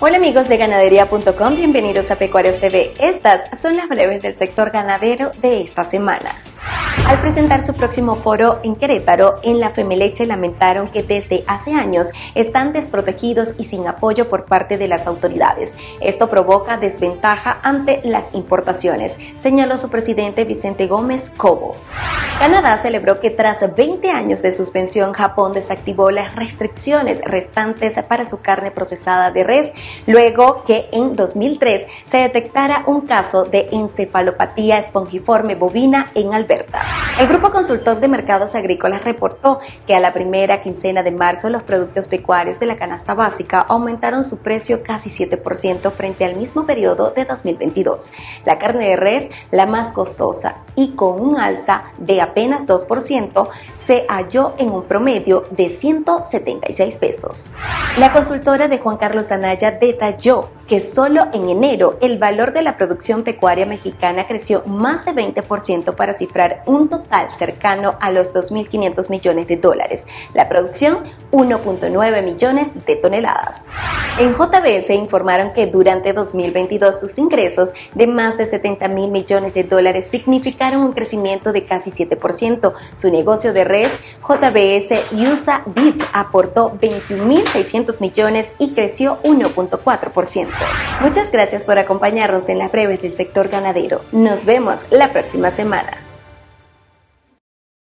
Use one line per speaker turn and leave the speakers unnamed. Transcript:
Hola amigos de ganadería.com, bienvenidos a Pecuarios TV. Estas son las breves del sector ganadero de esta semana. Al presentar su próximo foro en Querétaro, en la Femeleche lamentaron que desde hace años están desprotegidos y sin apoyo por parte de las autoridades. Esto provoca desventaja ante las importaciones, señaló su presidente Vicente Gómez Cobo. Canadá celebró que tras 20 años de suspensión, Japón desactivó las restricciones restantes para su carne procesada de res, luego que en 2003 se detectara un caso de encefalopatía espongiforme bovina en Alberta. El Grupo Consultor de Mercados Agrícolas reportó que a la primera quincena de marzo los productos pecuarios de la canasta básica aumentaron su precio casi 7% frente al mismo periodo de 2022. La carne de res, la más costosa y con un alza de apenas 2%, se halló en un promedio de 176 pesos. La consultora de Juan Carlos Anaya detalló que solo en enero el valor de la producción pecuaria mexicana creció más de 20% para cifrar un total cercano a los 2.500 millones de dólares. La producción, 1.9 millones de toneladas. En JBS informaron que durante 2022 sus ingresos de más de 70 mil millones de dólares significaron un crecimiento de casi 7%. Su negocio de res, JBS USA Beef, aportó 21.600 millones y creció 1.4%. Muchas gracias por acompañarnos en las breves del sector ganadero. Nos vemos la próxima semana.